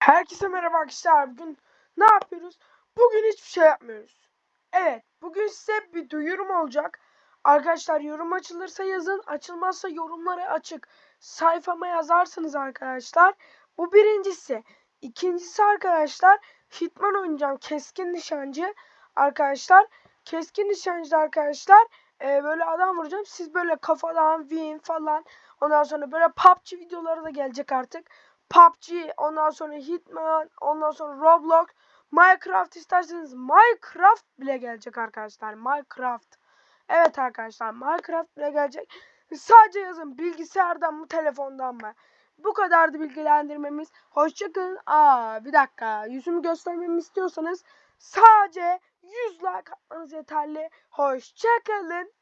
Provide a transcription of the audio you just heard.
Herkese merhaba arkadaşlar. Bugün ne yapıyoruz? Bugün hiçbir şey yapmıyoruz. Evet, bugün size bir duyurum olacak. Arkadaşlar yorum açılırsa yazın, açılmazsa yorumları açık. Sayfama yazarsınız arkadaşlar. Bu birincisi. İkincisi arkadaşlar, Hitman oynayacağım. Keskin nişancı arkadaşlar. Keskin nişancı arkadaşlar. e, böyle adam vuracağım. Siz böyle kafadan win falan. Ondan sonra böyle PUBG videoları da gelecek artık. PUBG, ondan sonra Hitman, ondan sonra Roblox, Minecraft isterseniz Minecraft bile gelecek arkadaşlar. Minecraft. Evet arkadaşlar Minecraft bile gelecek. Sadece yazın bilgisayardan mı telefondan mı? Bu kadardı bilgilendirmemiz. Hoşçakalın. Aa bir dakika yüzümü göstermemi istiyorsanız sadece 100 like atmanız yeterli. Hoşçakalın.